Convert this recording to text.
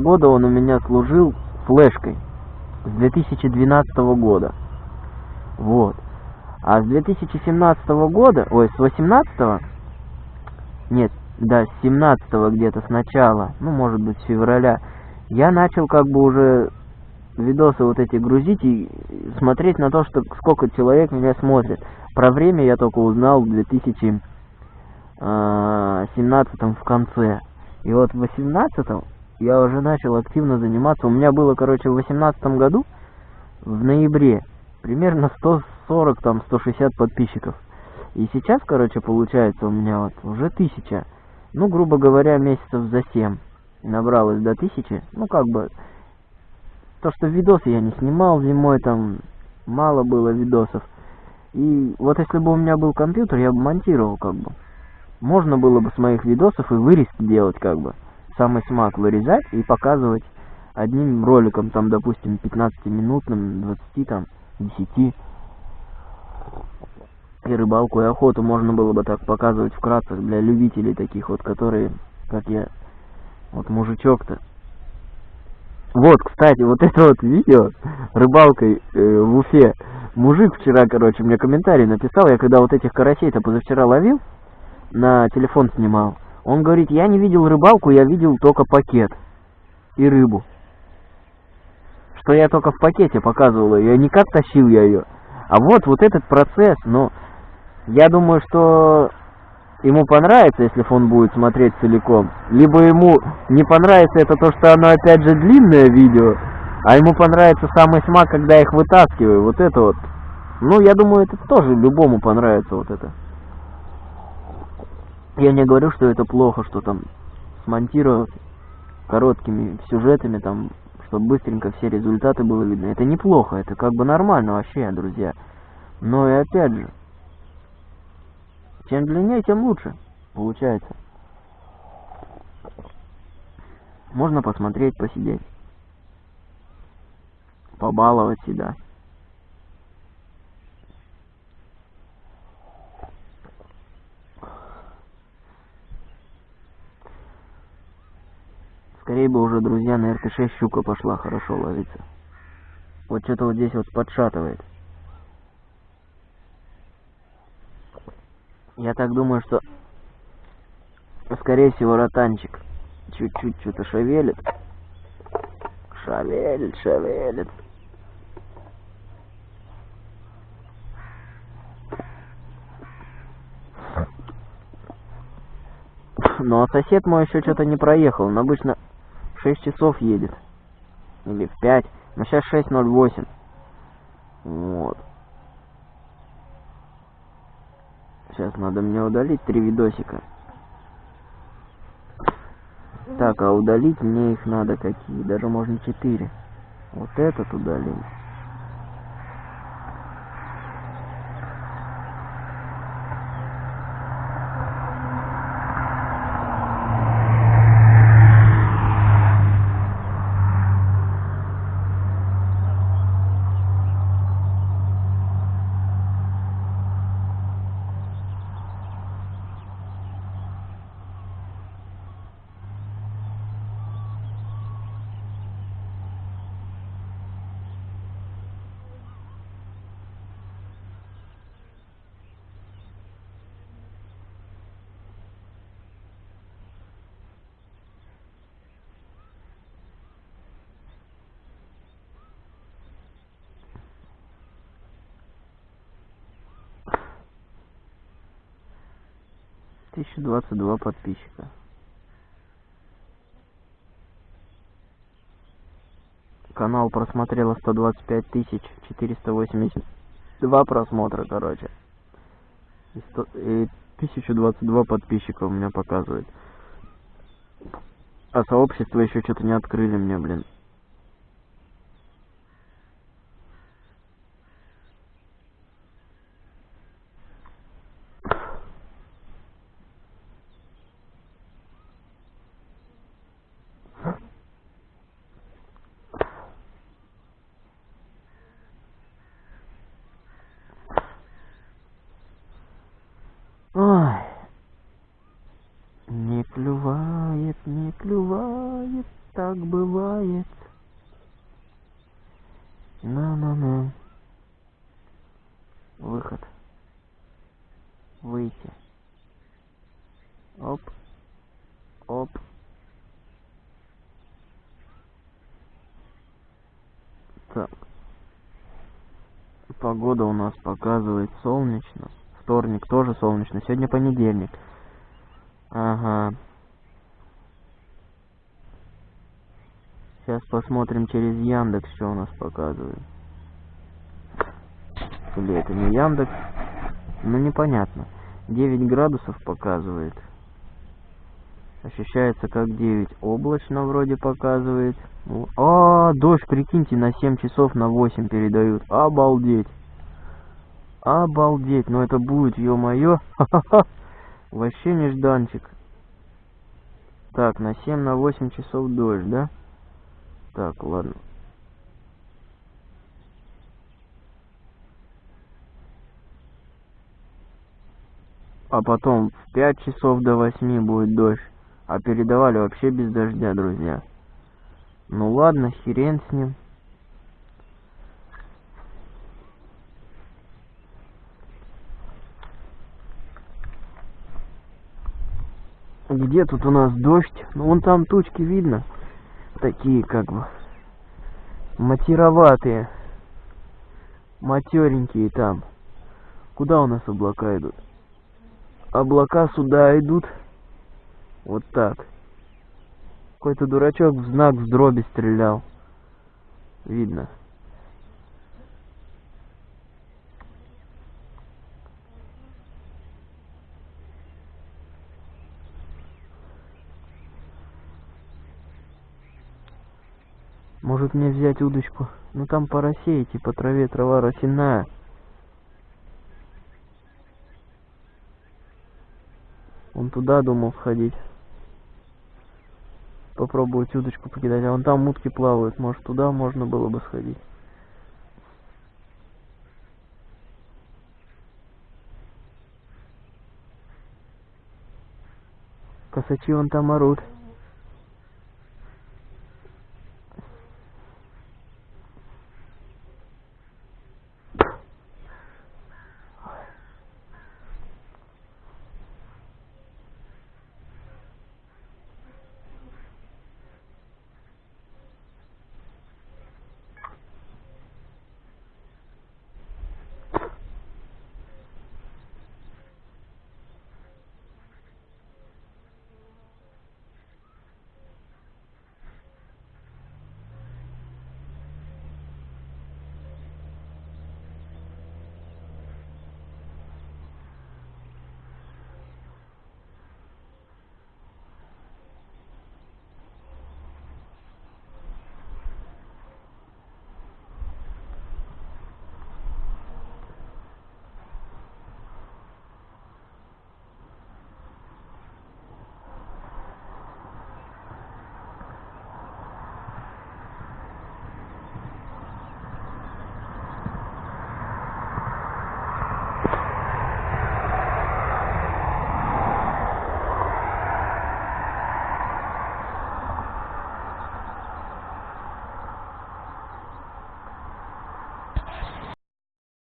года он у меня служил флешкой. С 2012 года. Вот. А с 2017 года, ой, с 18 нет, да, с 17 где-то сначала, ну, может быть, с февраля, я начал как бы уже видосы вот эти грузить и смотреть на то, что сколько человек меня смотрит. Про время я только узнал в 2017 а, в конце. И вот в 18 я уже начал активно заниматься. У меня было, короче, в 18 году, в ноябре, примерно 140, там, 160 подписчиков. И сейчас, короче, получается у меня вот уже тысяча. Ну, грубо говоря, месяцев за 7 набралось до тысячи. Ну, как бы, то, что видосы я не снимал зимой, там мало было видосов. И вот если бы у меня был компьютер, я бы монтировал как бы. Можно было бы с моих видосов и вырезки делать как бы. Самый смак вырезать и показывать одним роликом, там, допустим, 15-минутным, 20, там, 10. И рыбалку, и охоту можно было бы так показывать вкратце для любителей таких вот, которые, как я, вот мужичок-то, вот, кстати, вот это вот видео рыбалкой э, в Уфе. Мужик вчера, короче, мне комментарий написал. Я когда вот этих карасей-то позавчера ловил, на телефон снимал. Он говорит, я не видел рыбалку, я видел только пакет и рыбу. Что я только в пакете показывал ее, не как тащил я ее. А вот, вот этот процесс, ну, я думаю, что ему понравится, если он будет смотреть целиком, либо ему не понравится это то, что оно опять же длинное видео, а ему понравится самый смак, когда я их вытаскиваю, вот это вот. Ну, я думаю, это тоже любому понравится вот это. Я не говорю, что это плохо, что там смонтировать короткими сюжетами, там, чтобы быстренько все результаты было видно. Это неплохо, это как бы нормально вообще, друзья. Но и опять же, чем длиннее, тем лучше получается. Можно посмотреть, посидеть. Побаловать себя. Скорее бы уже, друзья, на РТ-6 щука пошла хорошо ловиться. Вот что-то вот здесь вот подшатывает. Я так думаю, что, скорее всего, ротанчик чуть-чуть что-то шевелит. Шевелит, шевелит. Ну а сосед мой еще что-то не проехал. Он обычно 6 часов едет. Или в 5. Но сейчас 6.08. Вот. Сейчас надо мне удалить три видосика. Так, а удалить мне их надо какие? Даже можно четыре. Вот этот удалить. 1022 подписчика. Канал просмотрело 125 тысяч 482 просмотра, короче. И, 100, и 1022 подписчика у меня показывает. А сообщество еще что-то не открыли мне, блин. клювает, так бывает. На-на-на. Выход. Выйти. Оп. Оп. Так. Погода у нас показывает солнечно. Вторник тоже солнечно. Сегодня понедельник. Ага. Сейчас посмотрим через Яндекс, что у нас показывает. Или это не Яндекс? Ну, непонятно. 9 градусов показывает. Ощущается как 9. Облачно вроде показывает. Ну, а, дождь, прикиньте, на 7 часов на 8 передают. Обалдеть. Обалдеть. Ну это будет, ё-моё. Вообще нежданчик. Так, на 7 на 8 часов дождь, да? Так, ладно. А потом в 5 часов до 8 будет дождь. А передавали вообще без дождя, друзья. Ну ладно, херен с ним. Где тут у нас дождь? Ну вон там тучки видно. Такие как бы матироватые. Матеренькие там. Куда у нас облака идут? Облака сюда идут. Вот так. Какой-то дурачок в знак в дроби стрелял. Видно. Может мне взять удочку? Ну там по росе по траве трава росяная. Он туда думал сходить попробовать удочку покидать. А вон там утки плавают. Может, туда можно было бы сходить. Косачи вон там орут.